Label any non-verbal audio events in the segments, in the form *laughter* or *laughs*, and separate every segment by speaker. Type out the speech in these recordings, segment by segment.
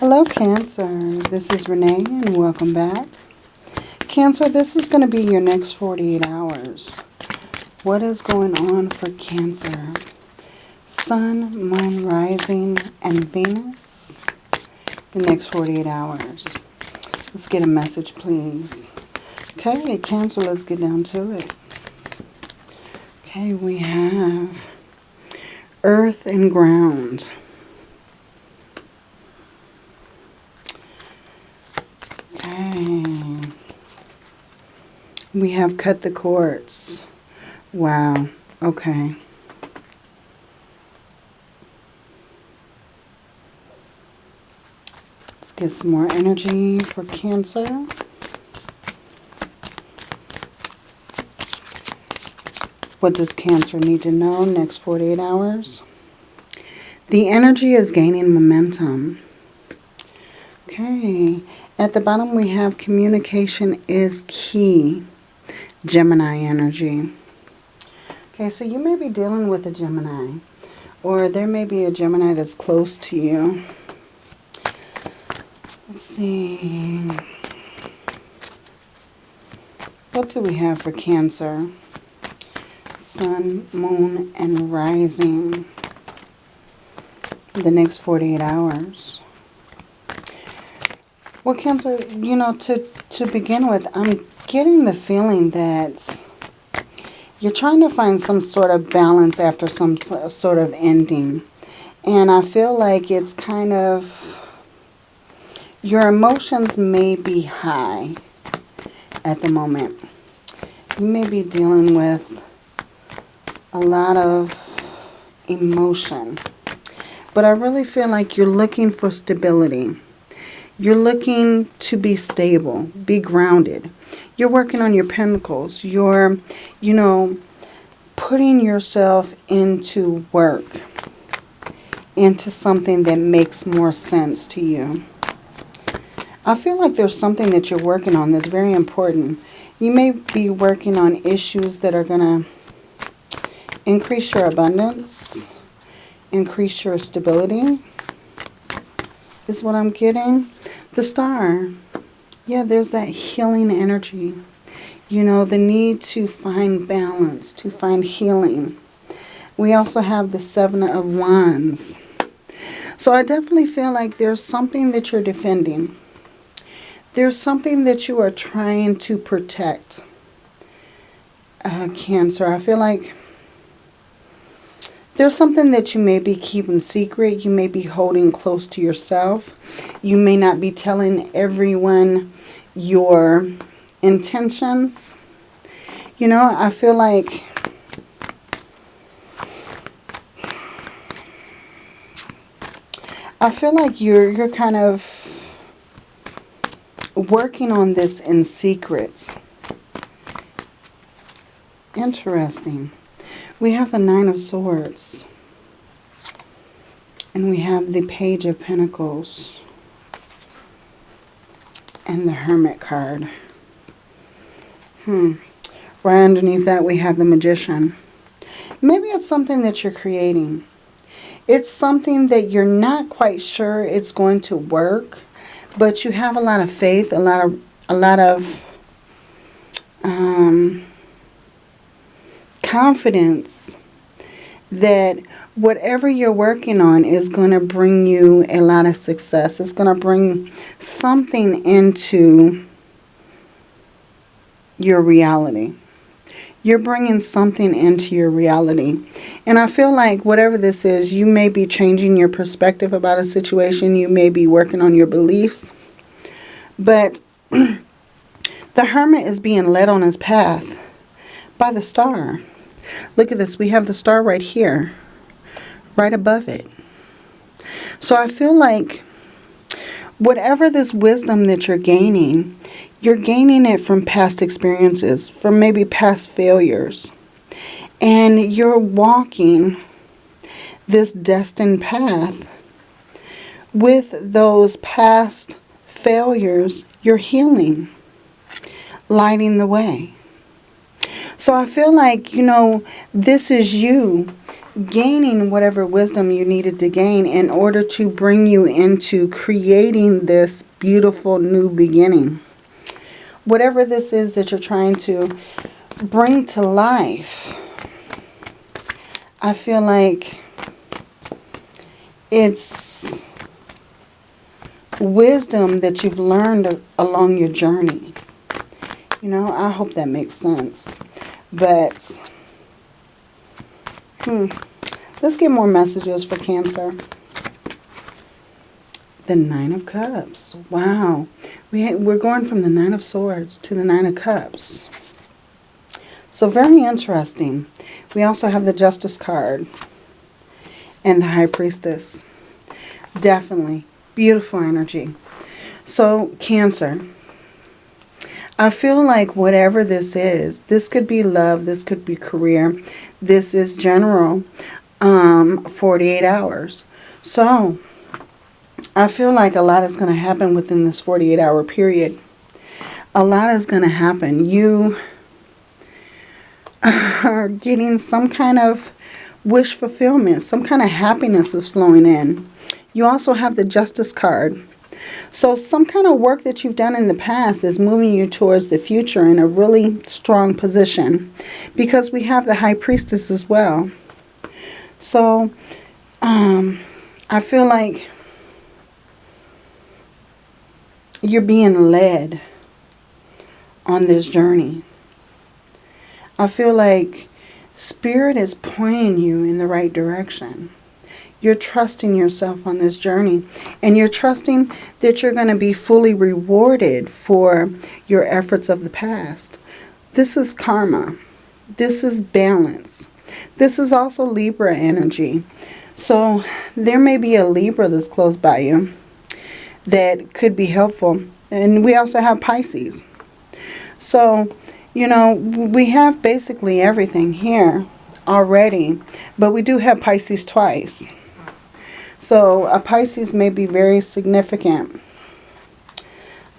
Speaker 1: Hello, Cancer. This is Renee, and welcome back. Cancer, this is going to be your next 48 hours. What is going on for Cancer? Sun, Moon, Rising, and Venus. The next 48 hours. Let's get a message, please. Okay, Cancer, let's get down to it. Okay, we have Earth and Ground. We have cut the cords. Wow. Okay. Let's get some more energy for Cancer. What does Cancer need to know next 48 hours? The energy is gaining momentum. Okay. At the bottom we have communication is key. Gemini energy. Okay, so you may be dealing with a Gemini. Or there may be a Gemini that's close to you. Let's see. What do we have for Cancer? Sun, Moon, and Rising. The next 48 hours. Well, Cancer, you know, to, to begin with, I'm getting the feeling that you're trying to find some sort of balance after some sort of ending. And I feel like it's kind of, your emotions may be high at the moment. You may be dealing with a lot of emotion. But I really feel like you're looking for stability. You're looking to be stable, be grounded. You're working on your pentacles. You're, you know, putting yourself into work, into something that makes more sense to you. I feel like there's something that you're working on that's very important. You may be working on issues that are going to increase your abundance, increase your stability, is what I'm getting. The star. Yeah, there's that healing energy. You know, the need to find balance, to find healing. We also have the Seven of Wands. So I definitely feel like there's something that you're defending. There's something that you are trying to protect. Uh, cancer. I feel like there's something that you may be keeping secret. You may be holding close to yourself. You may not be telling everyone your intentions. You know, I feel like I feel like you're you're kind of working on this in secret. Interesting. We have the Nine of Swords. And we have the Page of Pentacles. And the Hermit card. Hmm. Right underneath that we have the Magician. Maybe it's something that you're creating. It's something that you're not quite sure it's going to work. But you have a lot of faith, a lot of, a lot of um, confidence that whatever you're working on is going to bring you a lot of success. It's going to bring something into your reality. You're bringing something into your reality. And I feel like whatever this is, you may be changing your perspective about a situation. You may be working on your beliefs. But *clears throat* the hermit is being led on his path by the star. Look at this. We have the star right here, right above it. So I feel like whatever this wisdom that you're gaining, you're gaining it from past experiences, from maybe past failures. And you're walking this destined path with those past failures, you're healing, lighting the way. So I feel like, you know, this is you gaining whatever wisdom you needed to gain in order to bring you into creating this beautiful new beginning. Whatever this is that you're trying to bring to life, I feel like it's wisdom that you've learned along your journey. You know, I hope that makes sense. But Hmm. Let's get more messages for Cancer. The Nine of Cups. Wow. We, we're going from the Nine of Swords to the Nine of Cups. So very interesting. We also have the Justice card and the High Priestess. Definitely. Beautiful energy. So, Cancer. I feel like whatever this is, this could be love, this could be career, this is general, um, 48 hours. So, I feel like a lot is going to happen within this 48 hour period. A lot is going to happen. You *laughs* are getting some kind of wish fulfillment. Some kind of happiness is flowing in. You also have the Justice card. So some kind of work that you've done in the past is moving you towards the future in a really strong position. Because we have the High Priestess as well. So um, I feel like you're being led on this journey. I feel like Spirit is pointing you in the right direction. You're trusting yourself on this journey. And you're trusting that you're going to be fully rewarded for your efforts of the past. This is karma. This is balance. This is also Libra energy. So there may be a Libra that's close by you that could be helpful. And we also have Pisces. So, you know, we have basically everything here already. But we do have Pisces twice. So a Pisces may be very significant.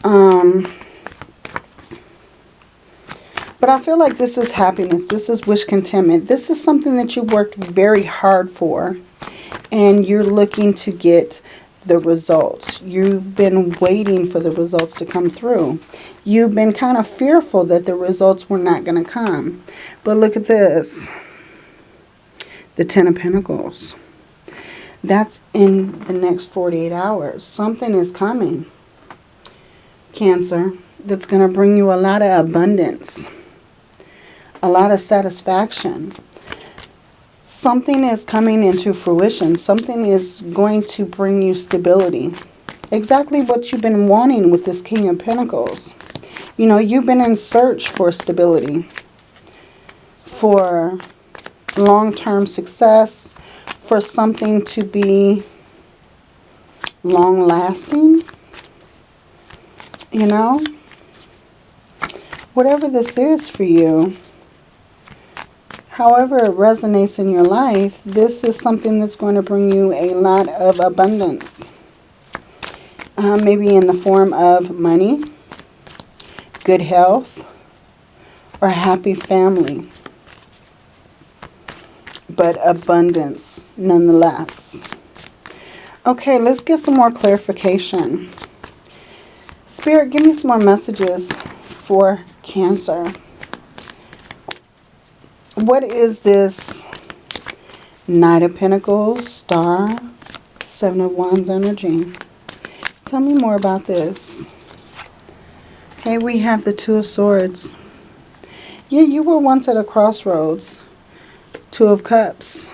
Speaker 1: Um, but I feel like this is happiness. This is wish contentment. This is something that you worked very hard for. And you're looking to get the results. You've been waiting for the results to come through. You've been kind of fearful that the results were not going to come. But look at this. The Ten of Pentacles. That's in the next 48 hours. Something is coming, Cancer, that's going to bring you a lot of abundance, a lot of satisfaction. Something is coming into fruition. Something is going to bring you stability. Exactly what you've been wanting with this King of Pentacles. You know, you've been in search for stability, for long-term success, for something to be long lasting, you know, whatever this is for you, however it resonates in your life, this is something that's going to bring you a lot of abundance. Uh, maybe in the form of money, good health, or happy family but abundance nonetheless. Okay, let's get some more clarification. Spirit, give me some more messages for Cancer. What is this Knight of Pentacles, Star, Seven of Wands energy? Tell me more about this. Okay, we have the Two of Swords. Yeah, you were once at a crossroads. Two of Cups.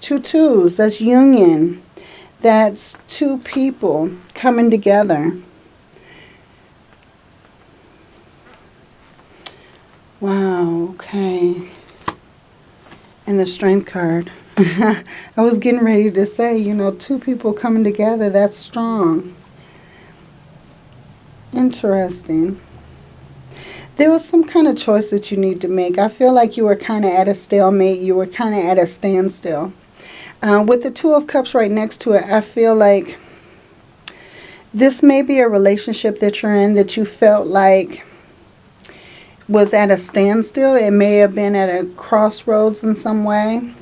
Speaker 1: Two twos. That's union. That's two people coming together. Wow, okay. And the Strength card. *laughs* I was getting ready to say, you know, two people coming together, that's strong. Interesting there was some kind of choice that you need to make. I feel like you were kind of at a stalemate. You were kind of at a standstill. Uh, with the Two of Cups right next to it, I feel like this may be a relationship that you're in that you felt like was at a standstill. It may have been at a crossroads in some way.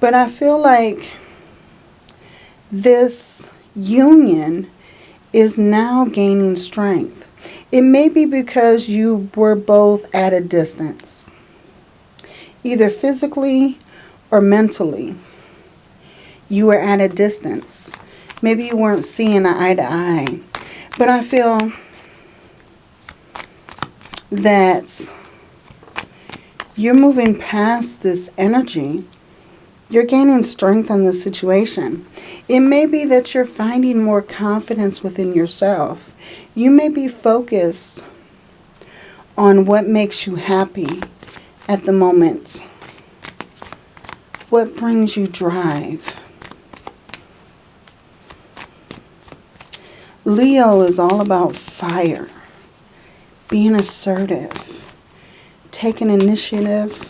Speaker 1: But I feel like this union is now gaining strength. It may be because you were both at a distance, either physically or mentally. You were at a distance. Maybe you weren't seeing eye to eye. But I feel that you're moving past this energy. You're gaining strength in the situation. It may be that you're finding more confidence within yourself. You may be focused on what makes you happy at the moment. What brings you drive. Leo is all about fire, being assertive, taking initiative,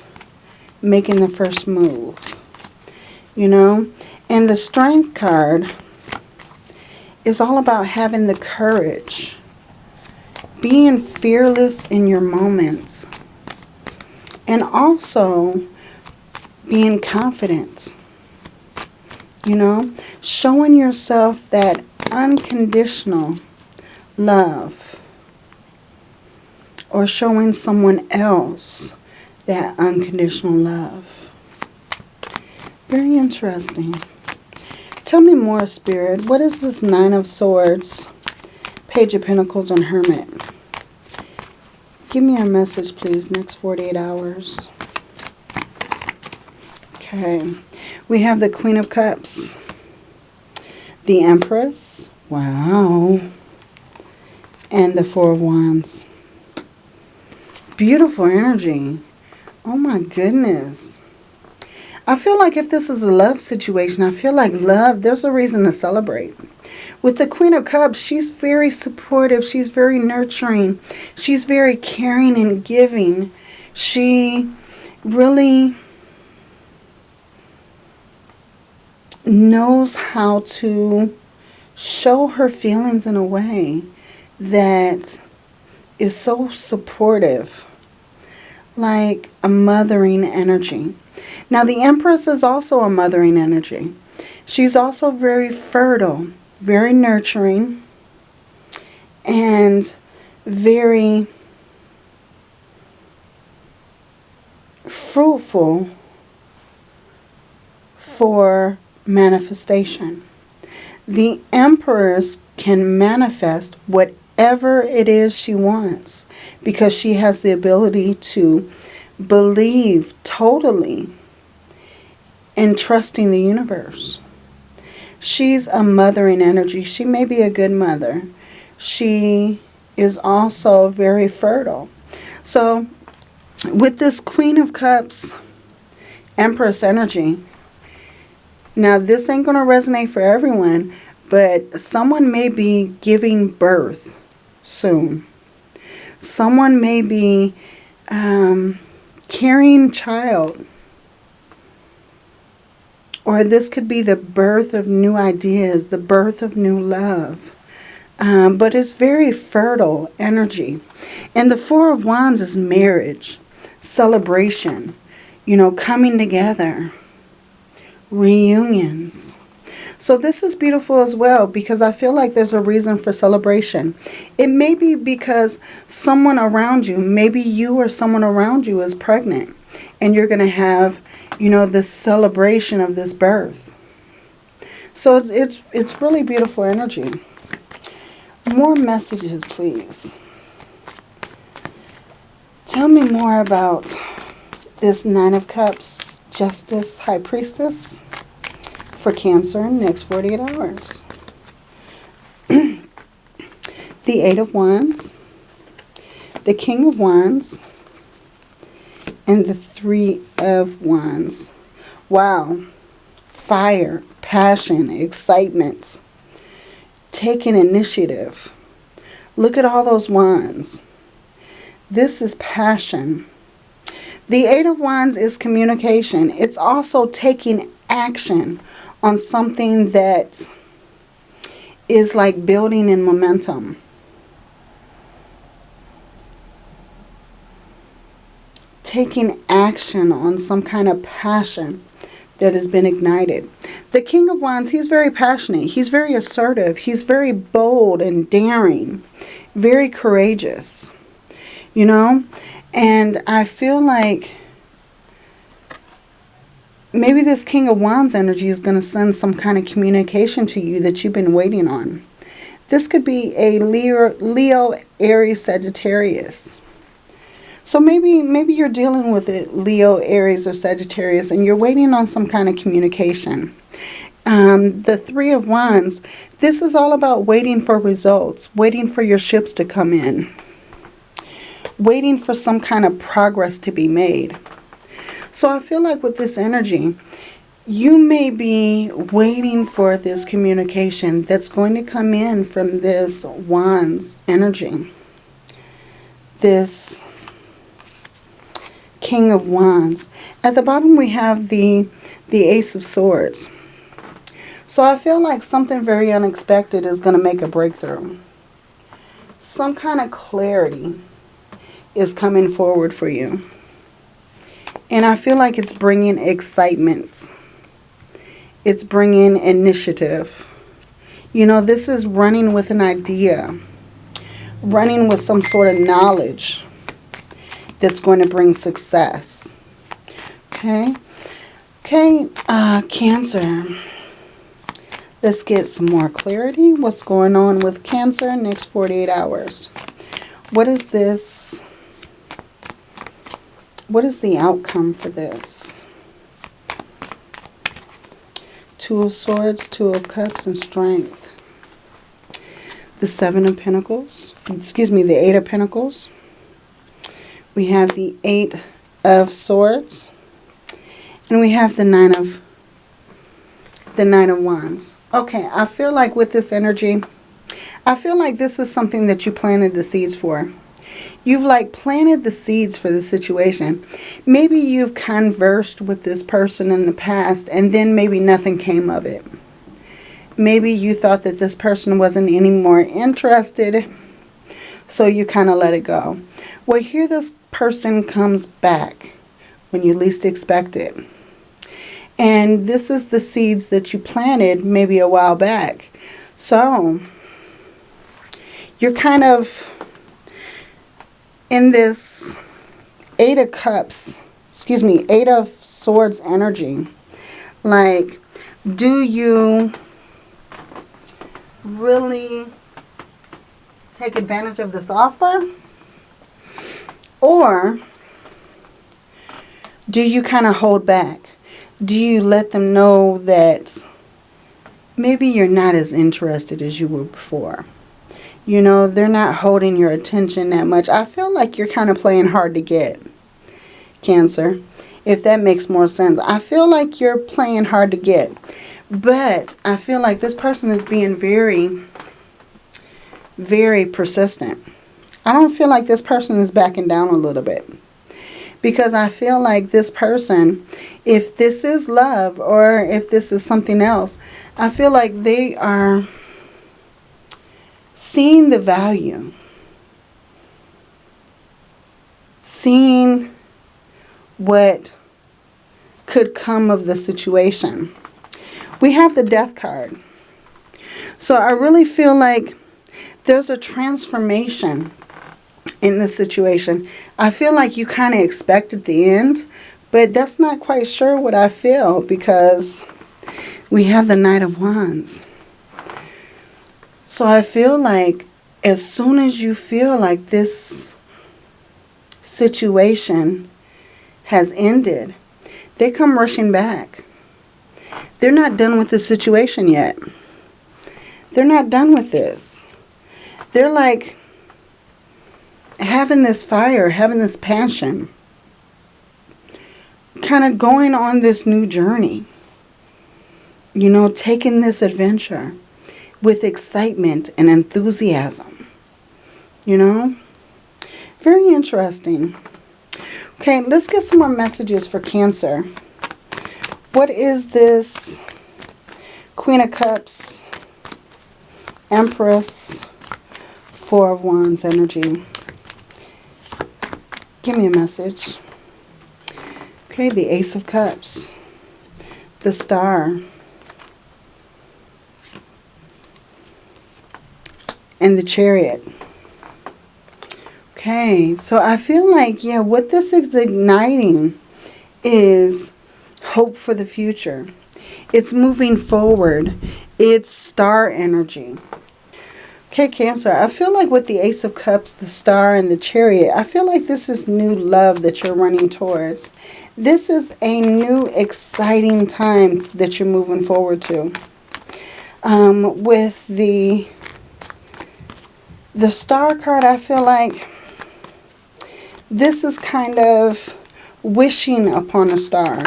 Speaker 1: making the first move. You know, and the strength card is all about having the courage, being fearless in your moments, and also being confident. You know, showing yourself that unconditional love or showing someone else that unconditional love. Very interesting. Tell me more, Spirit. What is this Nine of Swords, Page of Pentacles, and Hermit? Give me a message, please, next 48 hours. Okay. We have the Queen of Cups. The Empress. Wow. And the Four of Wands. Beautiful energy. Oh my goodness. I feel like if this is a love situation, I feel like love, there's a reason to celebrate. With the Queen of Cups, she's very supportive. She's very nurturing. She's very caring and giving. She really knows how to show her feelings in a way that is so supportive. Like a mothering energy. Now the Empress is also a mothering energy. She's also very fertile, very nurturing, and very fruitful for manifestation. The Empress can manifest whatever it is she wants because she has the ability to believe totally in trusting the universe. She's a mothering energy. She may be a good mother. She is also very fertile. So with this Queen of Cups, Empress energy, now, this ain't going to resonate for everyone, but someone may be giving birth soon. Someone may be um, carrying child. Or this could be the birth of new ideas, the birth of new love. Um, but it's very fertile energy. And the Four of Wands is marriage, celebration, you know, coming together reunions. So this is beautiful as well because I feel like there's a reason for celebration. It may be because someone around you, maybe you or someone around you is pregnant and you're going to have, you know, this celebration of this birth. So it's, it's, it's really beautiful energy. More messages, please. Tell me more about this Nine of Cups, Justice, High Priestess for Cancer in next 48 hours. *clears throat* the Eight of Wands, the King of Wands, and the Three of Wands. Wow. Fire, passion, excitement, taking initiative. Look at all those wands. This is passion. The Eight of Wands is communication. It's also taking action on something that is like building in momentum. Taking action on some kind of passion that has been ignited. The King of Wands, he's very passionate. He's very assertive. He's very bold and daring. Very courageous. You know? And I feel like maybe this King of Wands energy is going to send some kind of communication to you that you've been waiting on. This could be a Leo, Leo Aries, Sagittarius. So maybe maybe you're dealing with it, Leo, Aries, or Sagittarius, and you're waiting on some kind of communication. Um, the Three of Wands, this is all about waiting for results, waiting for your ships to come in, waiting for some kind of progress to be made. So I feel like with this energy, you may be waiting for this communication that's going to come in from this Wands energy. This King of Wands. At the bottom we have the, the Ace of Swords. So I feel like something very unexpected is going to make a breakthrough. Some kind of clarity is coming forward for you. And I feel like it's bringing excitement. It's bringing initiative. You know, this is running with an idea. Running with some sort of knowledge that's going to bring success. Okay. Okay, uh, Cancer. Let's get some more clarity. What's going on with Cancer next 48 hours? What is this? What is the outcome for this? Two of Swords, Two of Cups, and Strength. The Seven of Pentacles. Excuse me, the Eight of Pentacles. We have the Eight of Swords. And we have the Nine of the Nine of Wands. Okay, I feel like with this energy, I feel like this is something that you planted the seeds for. You've like planted the seeds for the situation. Maybe you've conversed with this person in the past and then maybe nothing came of it. Maybe you thought that this person wasn't any more interested, so you kind of let it go. Well, here this person comes back when you least expect it. And this is the seeds that you planted maybe a while back. So, you're kind of in this Eight of Cups, excuse me, Eight of Swords energy. Like, do you really take advantage of this offer? Or do you kind of hold back? Do you let them know that maybe you're not as interested as you were before? You know, they're not holding your attention that much. I feel like you're kind of playing hard to get, Cancer, if that makes more sense. I feel like you're playing hard to get. But I feel like this person is being very, very persistent. I don't feel like this person is backing down a little bit. Because I feel like this person, if this is love or if this is something else, I feel like they are seeing the value. Seeing what could come of the situation. We have the death card. So I really feel like there's a transformation in this situation. I feel like you kind of expected the end, but that's not quite sure what I feel because we have the Knight of Wands. So I feel like as soon as you feel like this situation has ended, they come rushing back. They're not done with the situation yet. They're not done with this. They're like, having this fire, having this passion, kind of going on this new journey. You know, taking this adventure with excitement and enthusiasm. You know? Very interesting. Okay, let's get some more messages for Cancer. What is this Queen of Cups, Empress, Four of Wands energy? Give me a message. Okay, the Ace of Cups. the star. And the chariot. Okay, so I feel like, yeah, what this is igniting is hope for the future. It's moving forward. It's star energy. Okay, Cancer, I feel like with the Ace of Cups, the Star, and the Chariot, I feel like this is new love that you're running towards. This is a new, exciting time that you're moving forward to. Um, with the, the Star card, I feel like this is kind of wishing upon a star.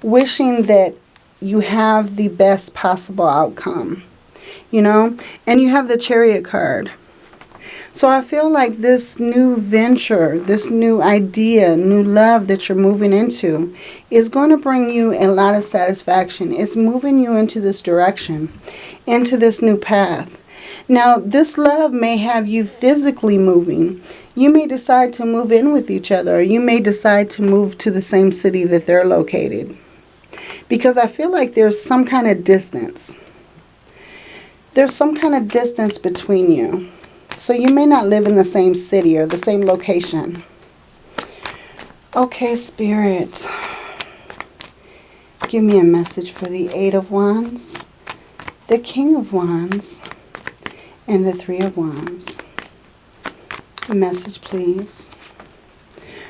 Speaker 1: Wishing that you have the best possible outcome you know, and you have the chariot card. So I feel like this new venture, this new idea, new love that you're moving into is going to bring you a lot of satisfaction. It's moving you into this direction, into this new path. Now, this love may have you physically moving. You may decide to move in with each other, you may decide to move to the same city that they're located. Because I feel like there's some kind of distance there's some kind of distance between you. So you may not live in the same city or the same location. Okay, Spirit. Give me a message for the Eight of Wands, the King of Wands, and the Three of Wands. A message, please.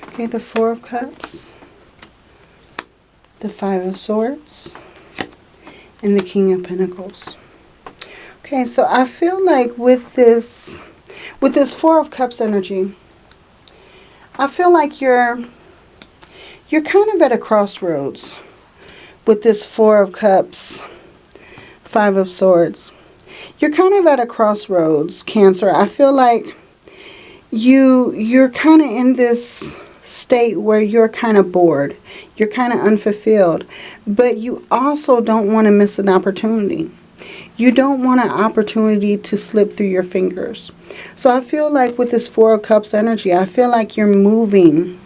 Speaker 1: Okay, the Four of Cups, the Five of Swords, and the King of Pentacles. Okay, so I feel like with this, with this Four of Cups energy, I feel like you're, you're kind of at a crossroads with this Four of Cups, Five of Swords. You're kind of at a crossroads, Cancer. I feel like you, you're kind of in this state where you're kind of bored. You're kind of unfulfilled. But you also don't want to miss an opportunity. You don't want an opportunity to slip through your fingers. So I feel like with this Four of Cups energy, I feel like you're moving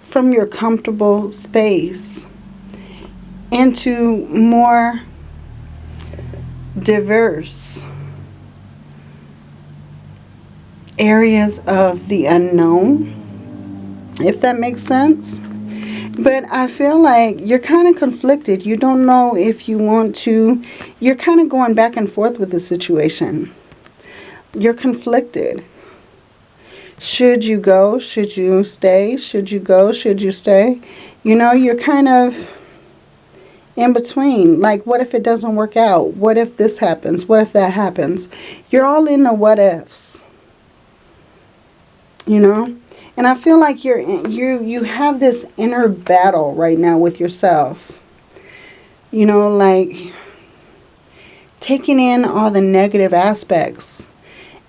Speaker 1: from your comfortable space into more diverse areas of the unknown, if that makes sense. But I feel like you're kind of conflicted. You don't know if you want to. You're kind of going back and forth with the situation. You're conflicted. Should you go? Should you stay? Should you go? Should you stay? You know, you're kind of in between. Like, what if it doesn't work out? What if this happens? What if that happens? You're all in the what ifs. You know? And I feel like you're you you have this inner battle right now with yourself. You know, like taking in all the negative aspects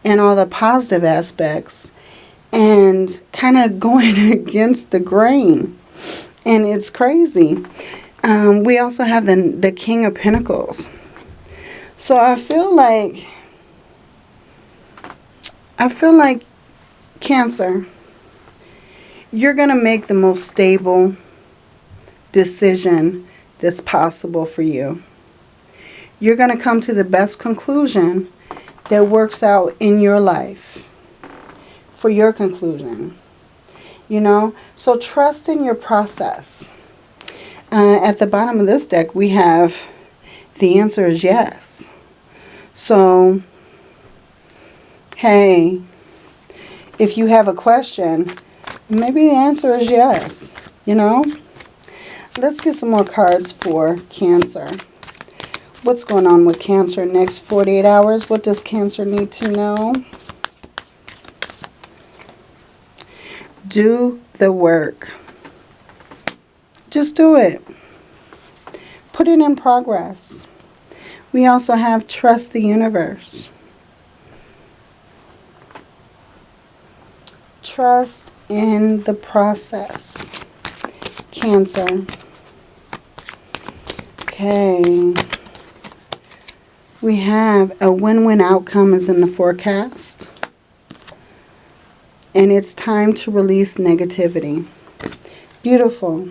Speaker 1: and all the positive aspects and kind of *laughs* going against the grain. And it's crazy. Um, we also have the, the King of Pentacles. So I feel like, I feel like Cancer, you're going to make the most stable decision that's possible for you. You're going to come to the best conclusion that works out in your life for your conclusion. You know, so trust in your process. Uh, at the bottom of this deck, we have the answer is yes. So, hey, if you have a question, Maybe the answer is yes, you know. Let's get some more cards for Cancer. What's going on with Cancer next 48 hours? What does Cancer need to know? Do the work. Just do it. Put it in progress. We also have trust the universe. Trust in the process. Cancer. Okay. We have a win-win outcome is in the forecast. And it's time to release negativity. Beautiful.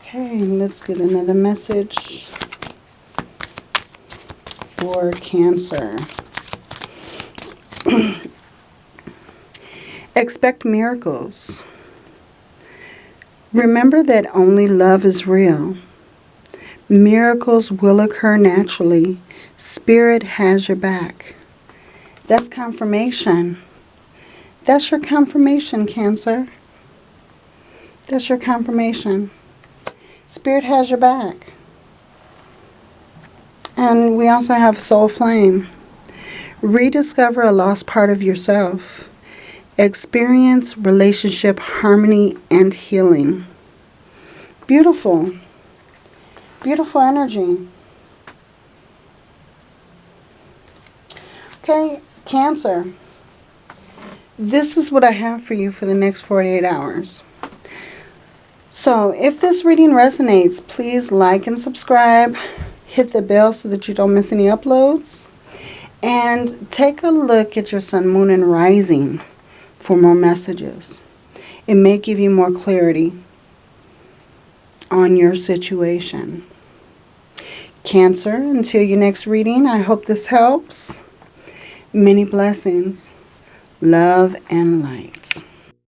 Speaker 1: Okay, let's get another message for Cancer. Expect miracles. Remember that only love is real. Miracles will occur naturally. Spirit has your back. That's confirmation. That's your confirmation, Cancer. That's your confirmation. Spirit has your back. And we also have Soul Flame. Rediscover a lost part of yourself. Experience relationship harmony and healing. Beautiful. Beautiful energy. Okay, Cancer. This is what I have for you for the next 48 hours. So if this reading resonates, please like and subscribe. Hit the bell so that you don't miss any uploads. And take a look at your sun, moon, and rising for more messages. It may give you more clarity on your situation. Cancer, until your next reading, I hope this helps. Many blessings, love, and light.